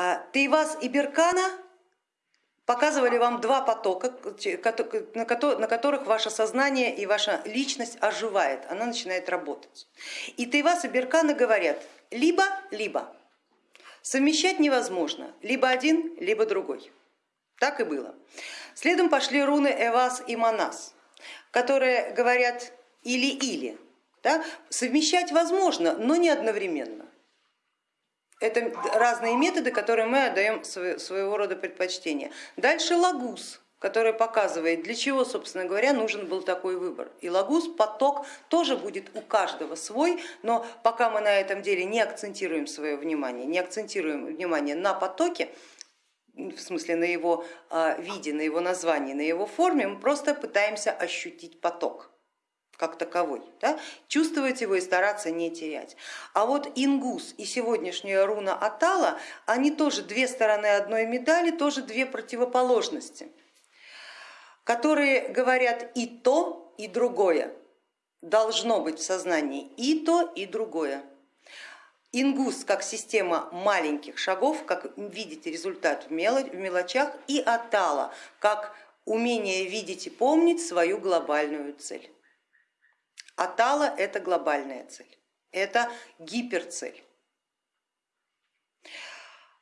А, Тейвас и Беркана показывали вам два потока, на которых ваше сознание и ваша личность оживает, она начинает работать. И Тейвас и Беркана говорят либо-либо, совмещать невозможно, либо один, либо другой. Так и было. Следом пошли руны Эвас и Манас, которые говорят или-или. Да? Совмещать возможно, но не одновременно. Это разные методы, которые мы отдаем своего рода предпочтение. Дальше лагус, который показывает, для чего, собственно говоря, нужен был такой выбор. И лагус, поток тоже будет у каждого свой, но пока мы на этом деле не акцентируем свое внимание, не акцентируем внимание на потоке, в смысле на его а, виде, на его названии, на его форме, мы просто пытаемся ощутить поток как таковой, да? чувствовать его и стараться не терять. А вот ингус и сегодняшняя руна Атала, они тоже две стороны одной медали, тоже две противоположности, которые говорят и то, и другое. Должно быть в сознании и то, и другое. Ингус как система маленьких шагов, как видеть результат в мелочах, и Атала как умение видеть и помнить свою глобальную цель. Атала это глобальная цель, это гиперцель.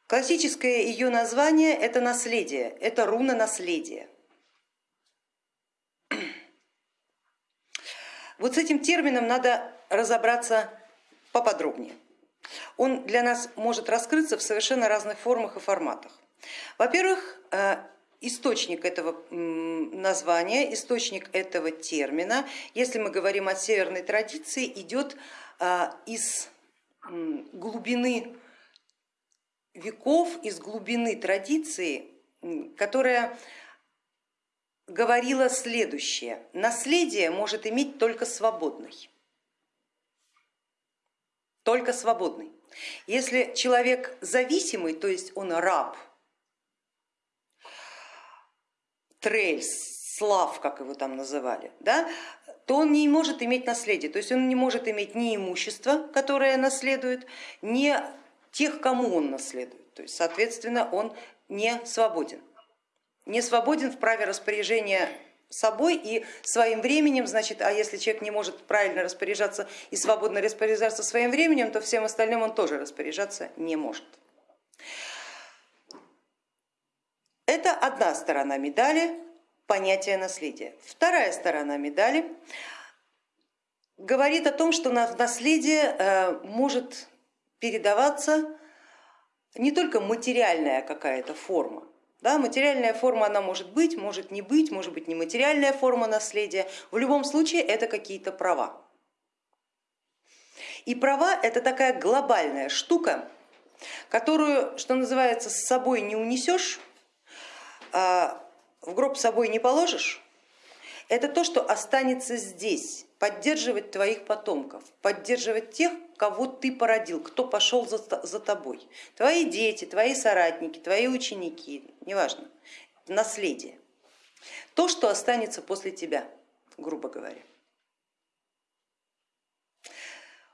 Классическое ее название это наследие, это руна наследия. Вот с этим термином надо разобраться поподробнее. Он для нас может раскрыться в совершенно разных формах и форматах. Во-первых, э, источник этого названия, источник этого термина, если мы говорим о северной традиции, идет а, из глубины веков, из глубины традиции, которая говорила следующее. Наследие может иметь только свободный. Только свободный. Если человек зависимый, то есть он раб, Трельс, Слав, как его там называли, да, то он не может иметь наследие, то есть он не может иметь ни имущества, которое наследует, ни тех, кому он наследует. То есть, соответственно, он не свободен. Не свободен в праве распоряжения собой и своим временем, значит, а если человек не может правильно распоряжаться и свободно распоряжаться своим временем, то всем остальным он тоже распоряжаться не может. Это одна сторона медали, понятие наследия. Вторая сторона медали говорит о том, что наследие э, может передаваться не только материальная какая-то форма, да, материальная форма она может быть, может не быть, может быть нематериальная форма наследия, в любом случае это какие-то права. И права это такая глобальная штука, которую, что называется, с собой не унесешь, в гроб с собой не положишь, это то, что останется здесь, поддерживать твоих потомков, поддерживать тех, кого ты породил, кто пошел за, за тобой. Твои дети, твои соратники, твои ученики, неважно, наследие. То, что останется после тебя, грубо говоря.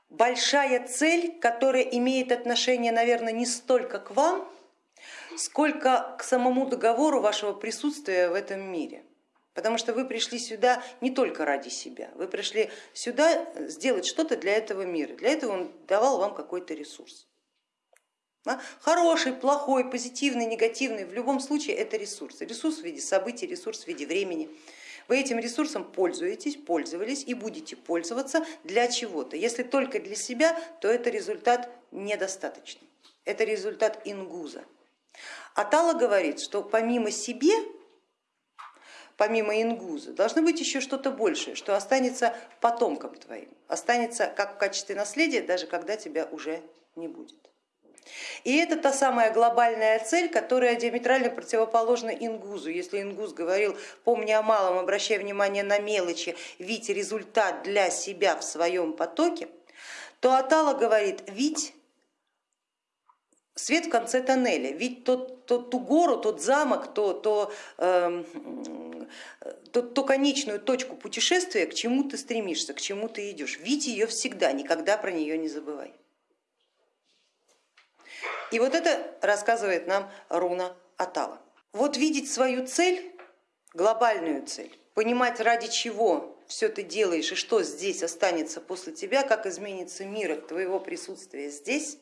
Большая цель, которая имеет отношение, наверное, не столько к вам, сколько к самому договору вашего присутствия в этом мире. Потому что вы пришли сюда не только ради себя, вы пришли сюда сделать что-то для этого мира. Для этого он давал вам какой-то ресурс. Хороший, плохой, позитивный, негативный, в любом случае это ресурс. Ресурс в виде событий, ресурс в виде времени. Вы этим ресурсом пользуетесь, пользовались и будете пользоваться для чего-то. Если только для себя, то это результат недостаточный. Это результат ингуза. Атала говорит, что помимо себе, помимо ингуза, должно быть еще что-то большее, что останется потомком твоим, останется как в качестве наследия, даже когда тебя уже не будет. И это та самая глобальная цель, которая диаметрально противоположна ингузу. Если ингуз говорил, помни о малом, обращай внимание на мелочи, видь результат для себя в своем потоке, то Атала говорит, видь свет в конце тоннеля, ведь тот, тот, ту гору, тот замок, то, то, э, то, то конечную точку путешествия, к чему ты стремишься, к чему ты идешь. Видь ее всегда, никогда про нее не забывай. И вот это рассказывает нам руна Атала. Вот видеть свою цель, глобальную цель, понимать ради чего все ты делаешь и что здесь останется после тебя, как изменится мир от твоего присутствия здесь,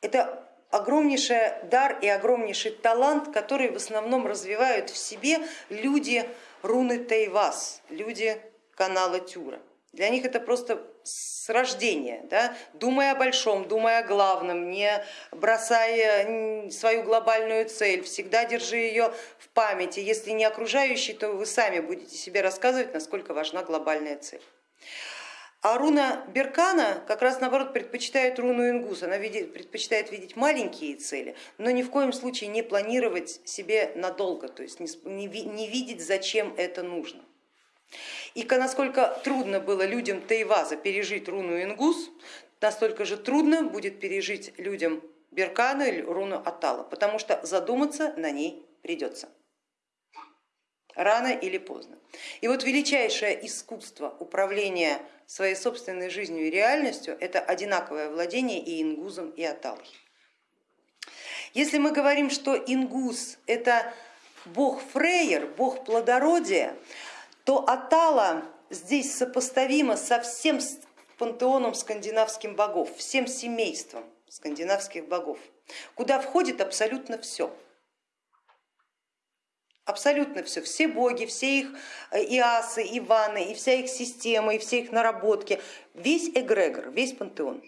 это огромнейший дар и огромнейший талант, который в основном развивают в себе люди руны Тайвас, люди канала Тюра. Для них это просто с рождения, да? думая о большом, думая о главном, не бросая свою глобальную цель, всегда держи ее в памяти. Если не окружающий, то вы сами будете себе рассказывать, насколько важна глобальная цель. А руна Беркана как раз наоборот предпочитает руну Ингус, она видит, предпочитает видеть маленькие цели, но ни в коем случае не планировать себе надолго, то есть не, не видеть, зачем это нужно. И насколько трудно было людям Тайваза пережить руну Ингус, настолько же трудно будет пережить людям Беркана или руну Атала, потому что задуматься на ней придется рано или поздно. И вот величайшее искусство управления своей собственной жизнью и реальностью это одинаковое владение и ингузом, и аталой. Если мы говорим, что ингуз это бог Фрейер, бог плодородия, то Атала здесь сопоставима со всем пантеоном скандинавских богов, всем семейством скандинавских богов, куда входит абсолютно все. Абсолютно все, все боги, все их э, иасы, иваны, и вся их система, и все их наработки, весь эгрегор, весь пантеон.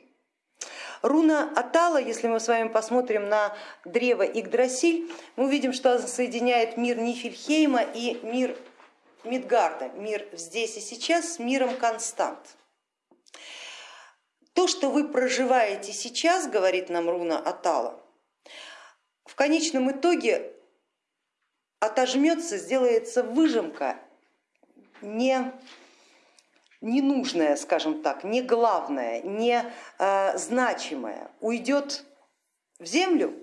Руна Атала, если мы с вами посмотрим на древо Игдрасиль, мы увидим, что она соединяет мир Нифельхейма и мир Мидгарда, мир здесь и сейчас с миром констант. То, что вы проживаете сейчас, говорит нам руна Атала, в конечном итоге отожмется, сделается выжимка не ненужная, скажем так, не главная, не э, значимая, уйдет в землю,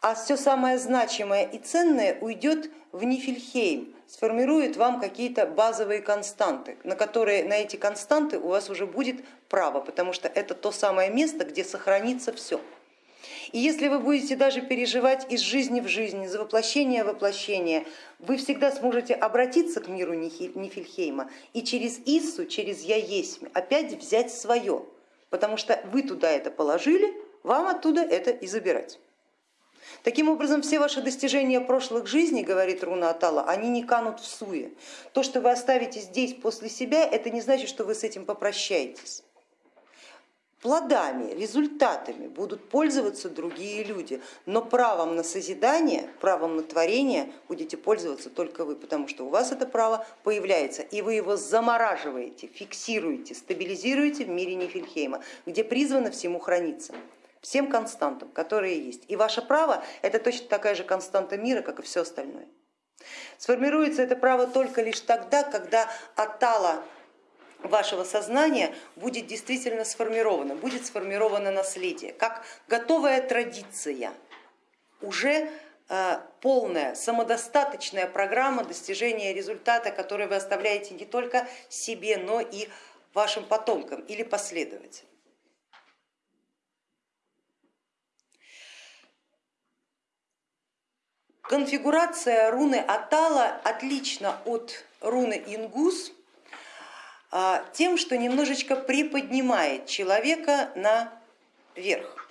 а все самое значимое и ценное уйдет в Нифельхейм, сформирует вам какие-то базовые константы, на которые на эти константы у вас уже будет право, потому что это то самое место, где сохранится все. И если вы будете даже переживать из жизни в жизнь, из воплощения в воплощение, вы всегда сможете обратиться к миру Нифельхейма и через Иссу, через Я есть опять взять свое, потому что вы туда это положили, вам оттуда это и забирать. Таким образом, все ваши достижения прошлых жизней, говорит Руна Атала, они не канут в суе. То, что вы оставите здесь после себя, это не значит, что вы с этим попрощаетесь. Плодами, результатами будут пользоваться другие люди, но правом на созидание, правом на творение будете пользоваться только вы, потому что у вас это право появляется, и вы его замораживаете, фиксируете, стабилизируете в мире Нифельхейма, где призвано всему храниться всем константам, которые есть. И ваше право это точно такая же константа мира, как и все остальное. Сформируется это право только лишь тогда, когда атала вашего сознания будет действительно сформировано, будет сформировано наследие, как готовая традиция, уже э, полная, самодостаточная программа достижения результата, который вы оставляете не только себе, но и вашим потомкам или последователям. Конфигурация руны Атала отлична от руны Ингус тем, что немножечко приподнимает человека наверх.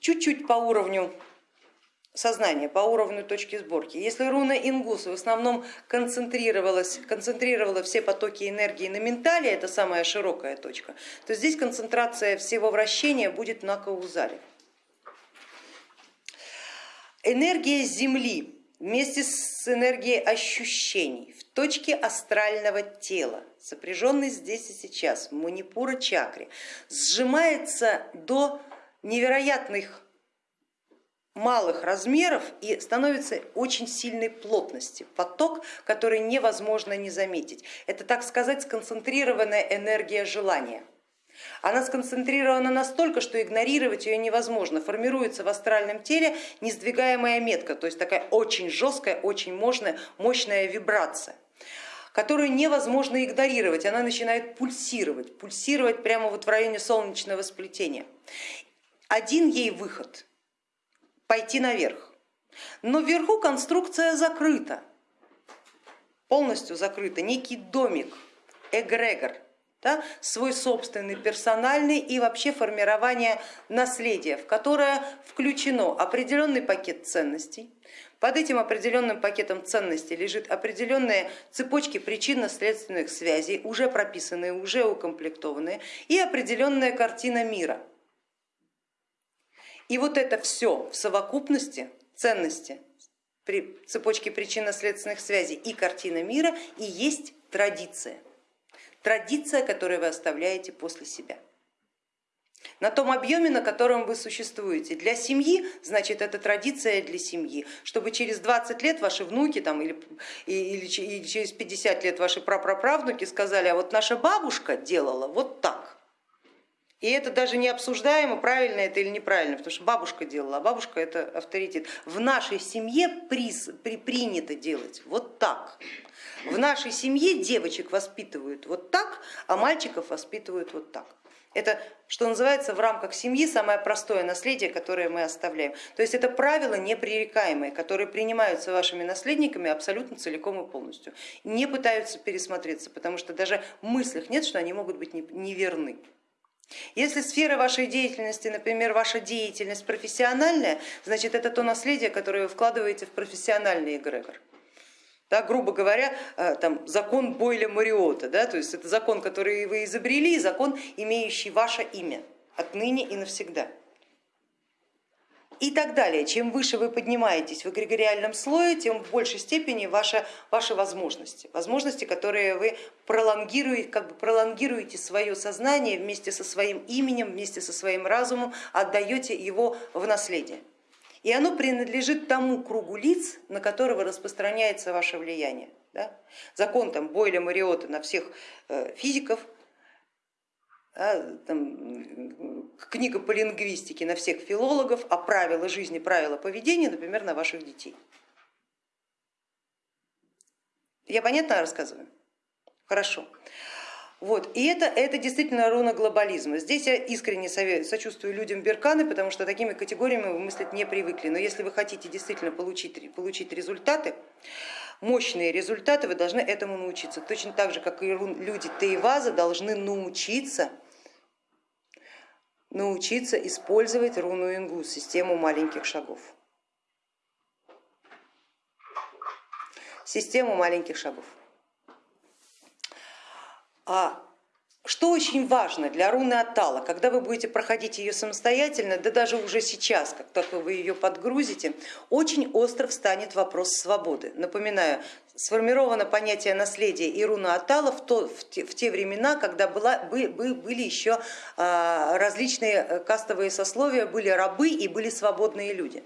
Чуть-чуть по уровню сознания, по уровню точки сборки. Если руна Ингус в основном концентрировалась, концентрировала все потоки энергии на ментале, это самая широкая точка, то здесь концентрация всего вращения будет на каузале энергия Земли вместе с энергией ощущений в точке астрального тела, сопряженной здесь и сейчас в манипура чакре, сжимается до невероятных малых размеров и становится очень сильной плотности, поток, который невозможно не заметить. Это, так сказать, сконцентрированная энергия желания. Она сконцентрирована настолько, что игнорировать ее невозможно. Формируется в астральном теле несдвигаемая метка, то есть такая очень жесткая, очень мощная, мощная вибрация которую невозможно игнорировать, она начинает пульсировать, пульсировать прямо вот в районе солнечного сплетения. Один ей выход – пойти наверх, но вверху конструкция закрыта, полностью закрыта, некий домик, эгрегор, да, свой собственный персональный и вообще формирование наследия, в которое включено определенный пакет ценностей. Под этим определенным пакетом ценностей лежит определенные цепочки причинно-следственных связей, уже прописанные, уже укомплектованные, и определенная картина мира. И вот это все в совокупности ценности, цепочки причинно-следственных связей и картина мира и есть традиция традиция, которую вы оставляете после себя. На том объеме, на котором вы существуете. Для семьи, значит, это традиция для семьи, чтобы через 20 лет ваши внуки там, или, или, или через 50 лет ваши прапраправнуки сказали, а вот наша бабушка делала вот так. И это даже не обсуждаемо, правильно это или неправильно, потому что бабушка делала, а бабушка это авторитет. В нашей семье приз, при, принято делать вот так. В нашей семье девочек воспитывают вот так, а мальчиков воспитывают вот так. Это, что называется, в рамках семьи самое простое наследие, которое мы оставляем. То есть это правила непререкаемые, которые принимаются вашими наследниками абсолютно целиком и полностью. Не пытаются пересмотреться, потому что даже в мыслях нет, что они могут быть неверны. Если сфера вашей деятельности, например, ваша деятельность профессиональная, значит это то наследие, которое вы вкладываете в профессиональный эгрегор. Да, грубо говоря, э, там, закон Бойля Мариота, да, то есть это закон, который вы изобрели, закон, имеющий ваше имя отныне и навсегда. И так далее. Чем выше вы поднимаетесь в эгрегориальном слое, тем в большей степени ваши, ваши возможности. Возможности, которые вы пролонгируете, как бы пролонгируете свое сознание вместе со своим именем, вместе со своим разумом, отдаете его в наследие и оно принадлежит тому кругу лиц, на которого распространяется ваше влияние. Да? Закон там, Бойля Мариота на всех э, физиков, да, там, книга по лингвистике на всех филологов, а правила жизни, правила поведения, например, на ваших детей. Я понятно рассказываю? Хорошо. Вот. И это, это действительно руна глобализма. Здесь я искренне сочувствую людям Берканы, потому что такими категориями вы мыслить не привыкли. Но если вы хотите действительно получить, получить результаты, мощные результаты, вы должны этому научиться. Точно так же, как и люди Тейваза должны научиться научиться использовать руну Ингу, систему маленьких шагов. Систему маленьких шагов. А что очень важно для руны Атала, когда вы будете проходить ее самостоятельно, да даже уже сейчас, как только вы ее подгрузите, очень остро встанет вопрос свободы. Напоминаю, сформировано понятие наследия и руна Атала в, то, в, те, в те времена, когда была, бы, были еще а, различные э, кастовые сословия, были рабы и были свободные люди.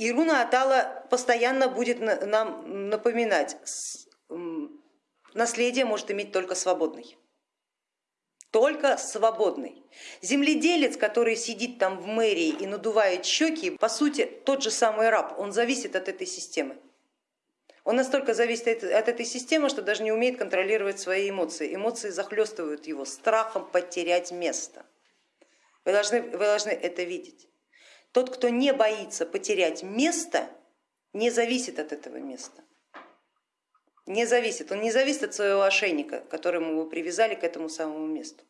И руна Атала постоянно будет нам напоминать, наследие может иметь только свободный. Только свободный. Земледелец, который сидит там в мэрии и надувает щеки, по сути тот же самый раб, он зависит от этой системы. Он настолько зависит от этой системы, что даже не умеет контролировать свои эмоции. Эмоции захлестывают его страхом потерять место. Вы должны, вы должны это видеть. Тот, кто не боится потерять место, не зависит от этого места. Не зависит, он не зависит от своего ошейника, которому вы привязали к этому самому месту.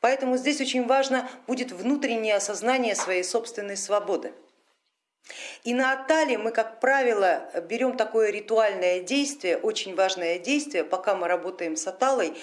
Поэтому здесь очень важно будет внутреннее осознание своей собственной свободы. И на Атале мы, как правило, берем такое ритуальное действие, очень важное действие, пока мы работаем с Аталой,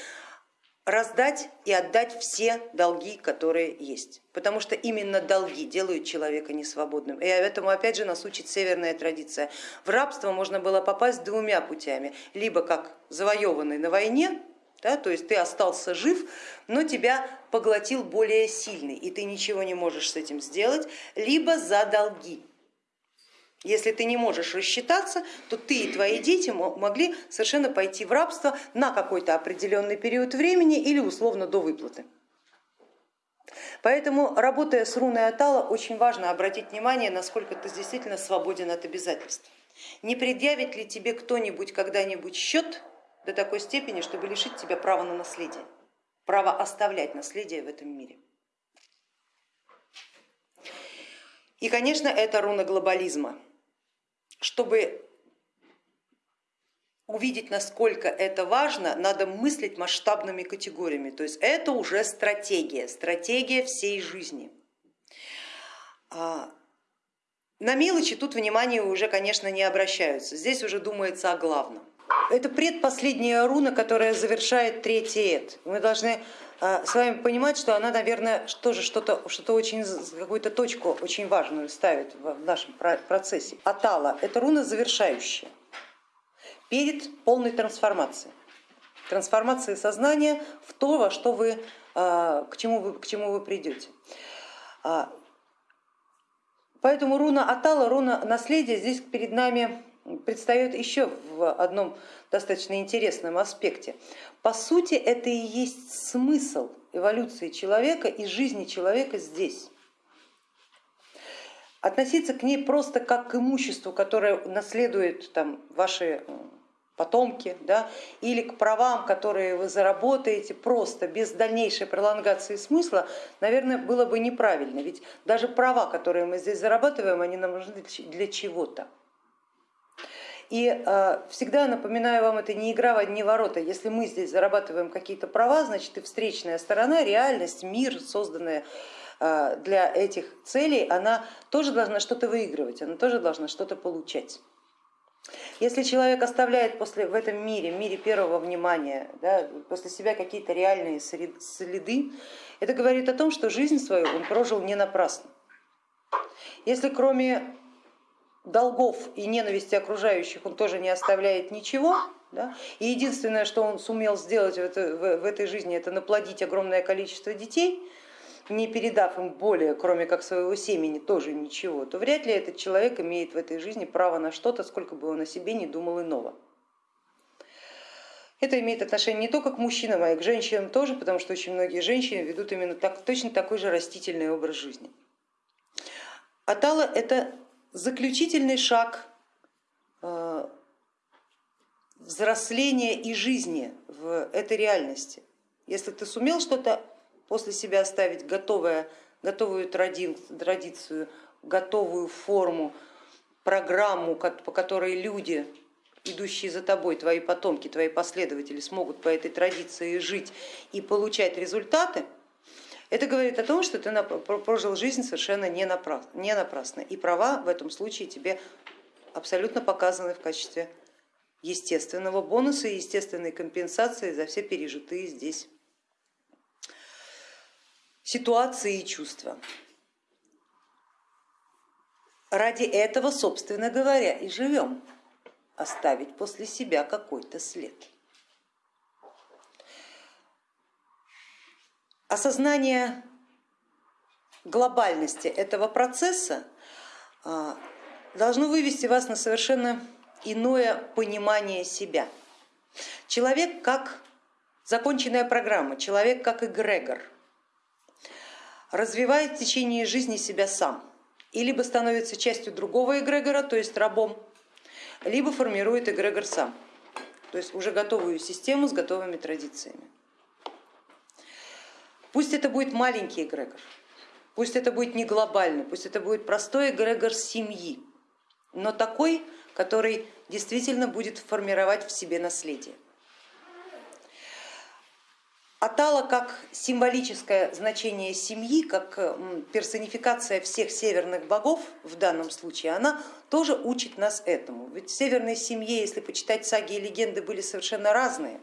раздать и отдать все долги, которые есть, потому что именно долги делают человека несвободным. И этому опять же нас учит северная традиция. В рабство можно было попасть двумя путями, либо как завоеванный на войне, да, то есть ты остался жив, но тебя поглотил более сильный, и ты ничего не можешь с этим сделать, либо за долги. Если ты не можешь рассчитаться, то ты и твои дети могли совершенно пойти в рабство на какой-то определенный период времени или условно до выплаты. Поэтому, работая с руной Атала, очень важно обратить внимание, насколько ты действительно свободен от обязательств. Не предъявит ли тебе кто-нибудь когда-нибудь счет до такой степени, чтобы лишить тебя права на наследие, право оставлять наследие в этом мире? И, конечно, это руна глобализма. Чтобы увидеть, насколько это важно, надо мыслить масштабными категориями. То есть это уже стратегия, стратегия всей жизни. А, на мелочи тут внимание уже, конечно, не обращаются. Здесь уже думается о главном. Это предпоследняя руна, которая завершает третий эд. Мы должны с вами понимать, что она, наверное, тоже что-то что очень, какую-то точку очень важную ставит в нашем процессе. Атала – это руна завершающая перед полной трансформацией. Трансформацией сознания в то, во что вы, а, к, чему вы, к чему вы придете. А, поэтому руна Атала, руна наследия здесь перед нами предстает еще в одном достаточно интересном аспекте. По сути, это и есть смысл эволюции человека и жизни человека здесь. Относиться к ней просто как к имуществу, которое наследует там, ваши потомки, да, или к правам, которые вы заработаете просто без дальнейшей пролонгации смысла, наверное, было бы неправильно. Ведь даже права, которые мы здесь зарабатываем, они нам нужны для чего-то. И э, всегда напоминаю вам, это не игра в одни ворота. Если мы здесь зарабатываем какие-то права, значит и встречная сторона, реальность, мир, созданная э, для этих целей, она тоже должна что-то выигрывать, она тоже должна что-то получать. Если человек оставляет после, в этом мире, мире первого внимания, да, после себя какие-то реальные следы, это говорит о том, что жизнь свою он прожил не напрасно. Если кроме долгов и ненависти окружающих он тоже не оставляет ничего. Да? И единственное, что он сумел сделать в, это, в, в этой жизни, это наплодить огромное количество детей, не передав им более, кроме как своего семени, тоже ничего, то вряд ли этот человек имеет в этой жизни право на что-то, сколько бы он о себе не думал иного. Это имеет отношение не только к мужчинам, а и к женщинам тоже, потому что очень многие женщины ведут именно так, точно такой же растительный образ жизни. Атала это заключительный шаг э, взросления и жизни в этой реальности. Если ты сумел что-то после себя оставить готовое, готовую традицию, готовую форму, программу, по которой люди, идущие за тобой, твои потомки, твои последователи смогут по этой традиции жить и получать результаты, это говорит о том, что ты прожил жизнь совершенно не напрасно, и права в этом случае тебе абсолютно показаны в качестве естественного бонуса и естественной компенсации за все пережитые здесь ситуации и чувства. Ради этого, собственно говоря, и живем, оставить после себя какой-то след. Осознание глобальности этого процесса а, должно вывести вас на совершенно иное понимание себя. Человек как законченная программа, человек как эгрегор развивает в течение жизни себя сам и либо становится частью другого эгрегора, то есть рабом, либо формирует эгрегор сам, то есть уже готовую систему с готовыми традициями. Пусть это будет маленький эгрегор, пусть это будет не глобальный, пусть это будет простой эгрегор семьи, но такой, который действительно будет формировать в себе наследие. Атала как символическое значение семьи, как персонификация всех северных богов в данном случае, она тоже учит нас этому. Ведь в северной семье, если почитать саги и легенды, были совершенно разные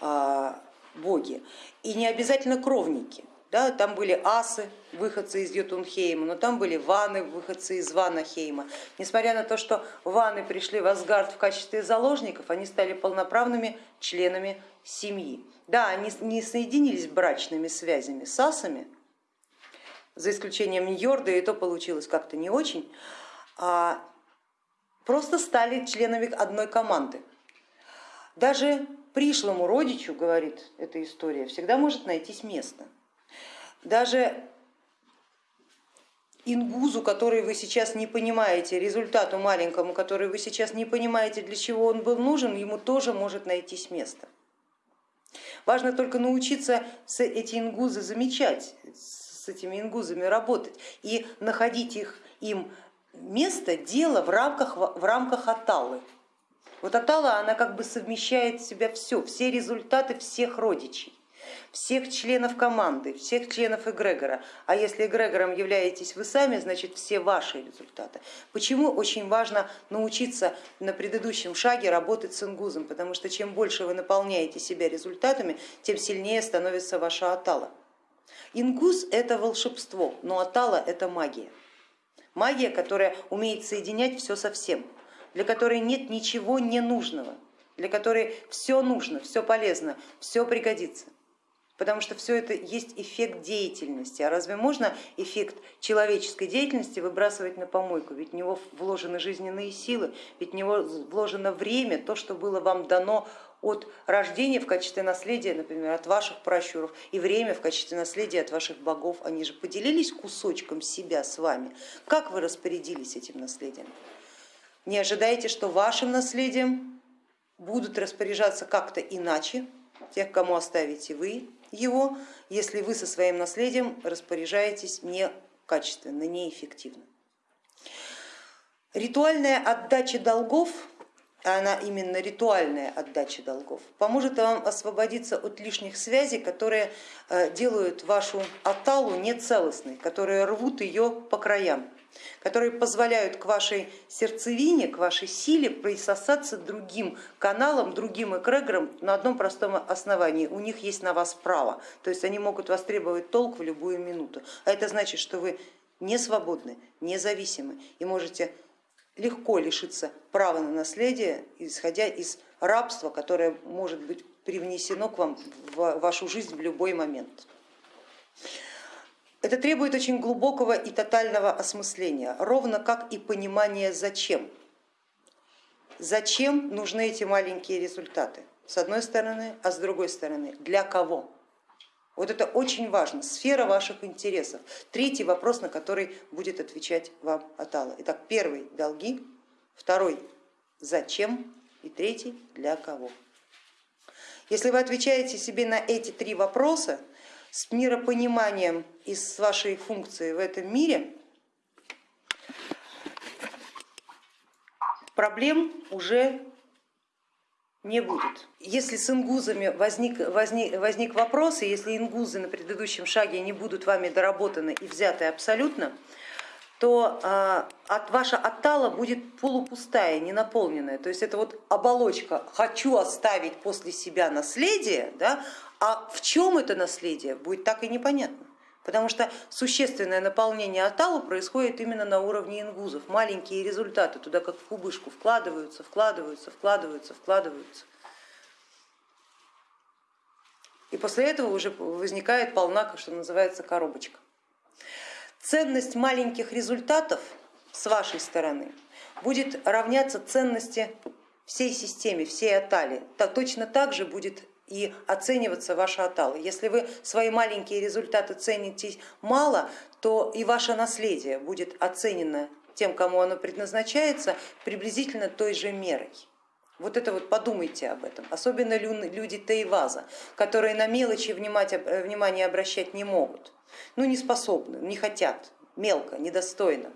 а, боги и не обязательно кровники. Да, там были асы, выходцы из Йотунхейма, но там были ваны, выходцы из Ванахейма. Несмотря на то, что ваны пришли в Асгард в качестве заложников, они стали полноправными членами семьи. Да, они не соединились брачными связями с асами, за исключением Ньорда, и то получилось как-то не очень, а просто стали членами одной команды. Даже пришлому родичу, говорит эта история, всегда может найтись место. Даже ингузу, который вы сейчас не понимаете, результату маленькому, который вы сейчас не понимаете, для чего он был нужен, ему тоже может найтись место. Важно только научиться эти ингузы замечать, с этими ингузами работать и находить их, им место, дело в рамках, в рамках аталы. Вот атала, она как бы совмещает в себя все, все результаты всех родичей всех членов команды, всех членов эгрегора. А если эгрегором являетесь вы сами, значит все ваши результаты. Почему очень важно научиться на предыдущем шаге работать с ингузом, потому что чем больше вы наполняете себя результатами, тем сильнее становится ваша атала. Ингуз это волшебство, но атала это магия. Магия, которая умеет соединять все со всем, для которой нет ничего ненужного, для которой все нужно, все полезно, все пригодится потому что все это есть эффект деятельности. А разве можно эффект человеческой деятельности выбрасывать на помойку? Ведь в него вложены жизненные силы, ведь в него вложено время, то, что было вам дано от рождения в качестве наследия, например, от ваших пращуров, и время в качестве наследия от ваших богов. Они же поделились кусочком себя с вами. Как вы распорядились этим наследием? Не ожидайте, что вашим наследием будут распоряжаться как-то иначе, тех, кому оставите вы, его, если вы со своим наследием распоряжаетесь некачественно, неэффективно. Ритуальная отдача долгов, а она именно ритуальная отдача долгов, поможет вам освободиться от лишних связей, которые э, делают вашу аталу нецелостной, которые рвут ее по краям которые позволяют к вашей сердцевине, к вашей силе присосаться другим каналам, другим эгрегорам на одном простом основании. У них есть на вас право, то есть они могут востребовать толк в любую минуту. А это значит, что вы не свободны, независимы и можете легко лишиться права на наследие, исходя из рабства, которое может быть привнесено к вам в вашу жизнь в любой момент. Это требует очень глубокого и тотального осмысления, ровно как и понимание зачем. Зачем нужны эти маленькие результаты? С одной стороны, а с другой стороны, для кого? Вот это очень важно, сфера ваших интересов. Третий вопрос, на который будет отвечать вам Атала. Итак, первый долги, второй зачем и третий для кого. Если вы отвечаете себе на эти три вопроса, с миропониманием и с вашей функцией в этом мире, проблем уже не будет. Если с ингузами возник, возник, возник вопрос, и если ингузы на предыдущем шаге не будут вами доработаны и взяты абсолютно, то а, от, ваша оттала будет полупустая, не наполненная. То есть это вот оболочка «хочу оставить после себя наследие», да, а в чем это наследие, будет так и непонятно. Потому что существенное наполнение аталу происходит именно на уровне ингузов. Маленькие результаты туда как в кубышку вкладываются, вкладываются, вкладываются, вкладываются. И после этого уже возникает полна, что называется, коробочка. Ценность маленьких результатов с вашей стороны будет равняться ценности всей системе, всей атали. Точно так же будет и оцениваться ваша атала. Если вы свои маленькие результаты цените мало, то и ваше наследие будет оценено тем, кому оно предназначается, приблизительно той же мерой. Вот это вот подумайте об этом, особенно люди Тейваза, которые на мелочи внимание обращать не могут, ну не способны, не хотят, мелко, недостойно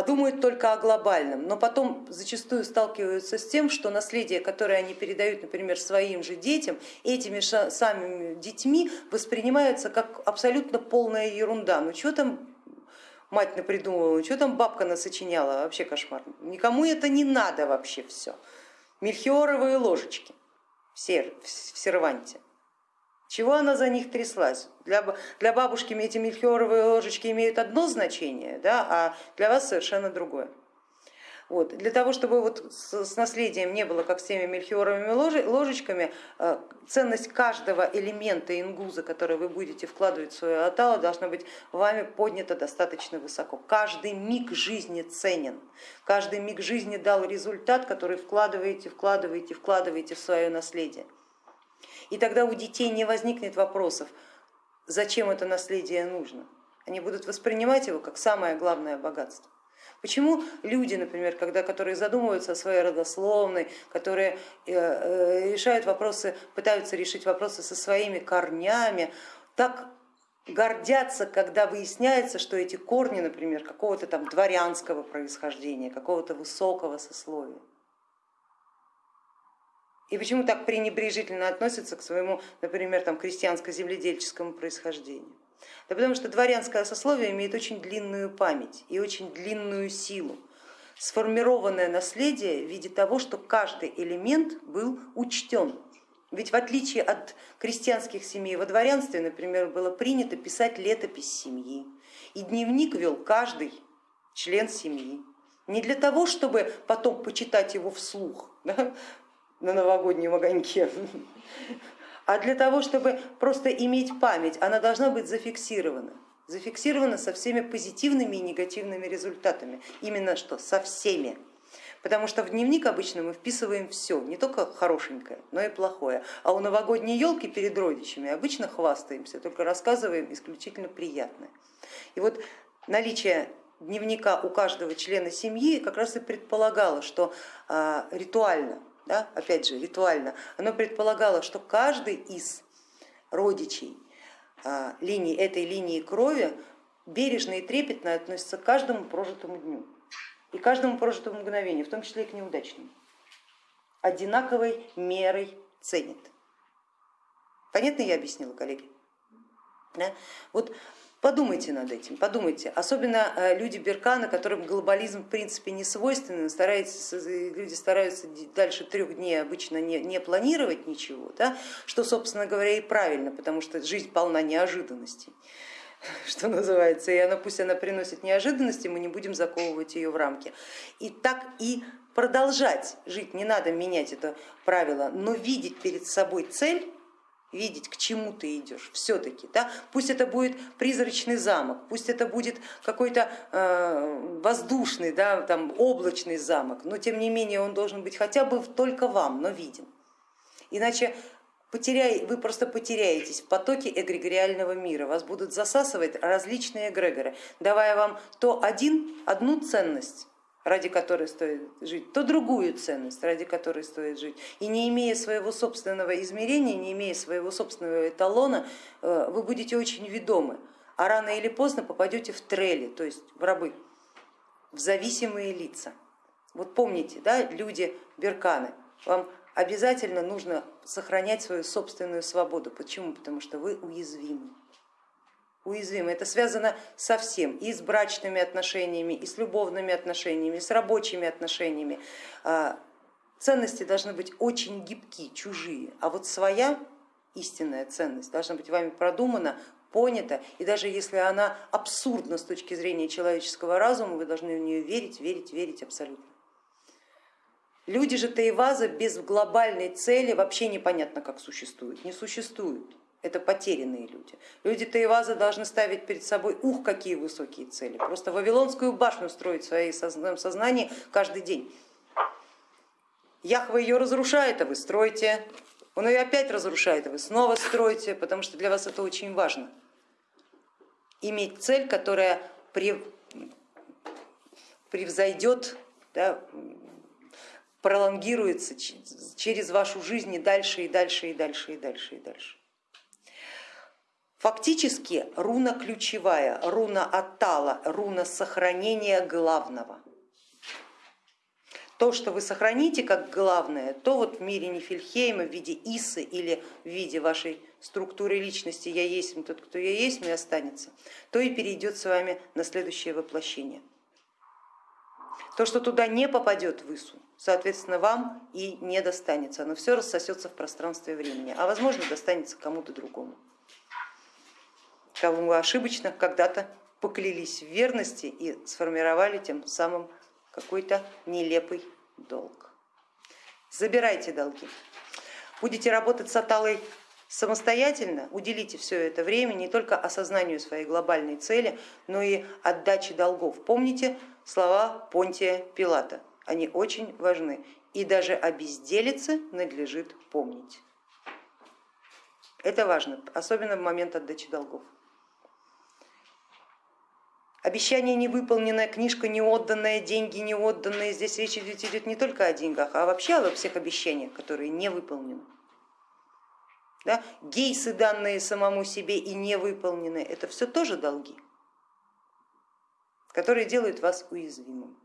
а думают только о глобальном, но потом зачастую сталкиваются с тем, что наследие, которое они передают, например, своим же детям, этими самыми детьми воспринимается как абсолютно полная ерунда. Ну что там мать напридумывала, ну что там бабка насочиняла, вообще кошмар. Никому это не надо вообще все. Мельхиоровые ложечки все в серванте. Чего она за них тряслась? Для, для бабушки эти мельхиоровые ложечки имеют одно значение, да, а для вас совершенно другое. Вот. Для того, чтобы вот с, наследием не было как с теми мельхиоровыми ложечками, э, ценность каждого элемента ингуза, который вы будете вкладывать в свое атало, должна быть вами поднята достаточно высоко. Каждый миг жизни ценен, каждый миг жизни дал результат, который вкладываете, вкладываете, вкладываете в свое наследие. И тогда у детей не возникнет вопросов, зачем это наследие нужно. Они будут воспринимать его как самое главное богатство. Почему люди, например, когда, которые задумываются о своей родословной, которые э, э, решают вопросы, пытаются решить вопросы со своими корнями, так гордятся, когда выясняется, что эти корни, например, какого-то там дворянского происхождения, какого-то высокого сословия. И почему так пренебрежительно относятся к своему, например, там, крестьянско-земледельческому происхождению? Да потому что дворянское сословие имеет очень длинную память и очень длинную силу, сформированное наследие в виде того, что каждый элемент был учтен. Ведь в отличие от крестьянских семей во дворянстве, например, было принято писать летопись семьи, и дневник вел каждый член семьи. Не для того, чтобы потом почитать его вслух да, на новогоднем огоньке, а для того, чтобы просто иметь память, она должна быть зафиксирована. Зафиксирована со всеми позитивными и негативными результатами. Именно что? Со всеми. Потому что в дневник обычно мы вписываем все, не только хорошенькое, но и плохое. А у новогодней елки перед родичами обычно хвастаемся, только рассказываем исключительно приятное. И вот наличие дневника у каждого члена семьи как раз и предполагало, что а, ритуально да, опять же ритуально, оно предполагало, что каждый из родичей а, линии, этой линии крови бережно и трепетно относится к каждому прожитому дню и каждому прожитому мгновению, в том числе и к неудачному. Одинаковой мерой ценит. Понятно я объяснила, коллеги? Да? Вот Подумайте над этим, подумайте. Особенно э, люди Беркана, которым глобализм в принципе не свойственен, стараются, люди стараются дальше трех дней обычно не, не планировать ничего, да? что, собственно говоря, и правильно, потому что жизнь полна неожиданностей что называется, и она пусть она приносит неожиданности, мы не будем заковывать ее в рамки. И так и продолжать жить, не надо менять это правило, но видеть перед собой цель видеть, к чему ты идешь все-таки. Да? Пусть это будет призрачный замок, пусть это будет какой-то э, воздушный, да, там, облачный замок, но тем не менее он должен быть хотя бы только вам, но виден. Иначе потеряй, вы просто потеряетесь в потоке эгрегориального мира, вас будут засасывать различные эгрегоры, давая вам то один, одну ценность, ради которой стоит жить, то другую ценность, ради которой стоит жить. И не имея своего собственного измерения, не имея своего собственного эталона, э, вы будете очень ведомы, а рано или поздно попадете в трели, то есть в рабы, в зависимые лица. Вот помните, да, люди Берканы, вам обязательно нужно сохранять свою собственную свободу. Почему? Потому что вы уязвимы уязвимы. Это связано со всем, и с брачными отношениями, и с любовными отношениями, и с рабочими отношениями. А, ценности должны быть очень гибкие, чужие, а вот своя истинная ценность должна быть вами продумана, понята, и даже если она абсурдна с точки зрения человеческого разума, вы должны в нее верить, верить, верить абсолютно. Люди же Таиваза без глобальной цели вообще непонятно как существуют, не существуют это потерянные люди. Люди Таиваза должны ставить перед собой, ух, какие высокие цели, просто Вавилонскую башню строить в своем сознании каждый день. Яхва ее разрушает, а вы строите, он ее опять разрушает, а вы снова строите, потому что для вас это очень важно. Иметь цель, которая превзойдет, да, пролонгируется через вашу жизнь и дальше, и дальше, и дальше, и дальше, и дальше. Фактически руна ключевая, руна Атала, руна сохранения главного. То, что вы сохраните как главное, то вот в мире Нифельхейма в виде Исы или в виде вашей структуры личности я есть, тот, кто я есть, мне останется, то и перейдет с вами на следующее воплощение. То, что туда не попадет в Ису, соответственно, вам и не достанется, оно все рассосется в пространстве времени, а возможно достанется кому-то другому кому ошибочно когда-то поклялись в верности и сформировали тем самым какой-то нелепый долг. Забирайте долги. Будете работать с Аталой самостоятельно, уделите все это время не только осознанию своей глобальной цели, но и отдаче долгов. Помните слова Понтия Пилата, они очень важны. И даже о безделице надлежит помнить. Это важно, особенно в момент отдачи долгов. Обещание не выполненное, книжка не отданная, деньги не отданные. Здесь речь идет, идет не только о деньгах, а вообще обо всех обещаниях, которые не выполнены. Да? Гейсы, данные самому себе и не выполненные, это все тоже долги, которые делают вас уязвимым.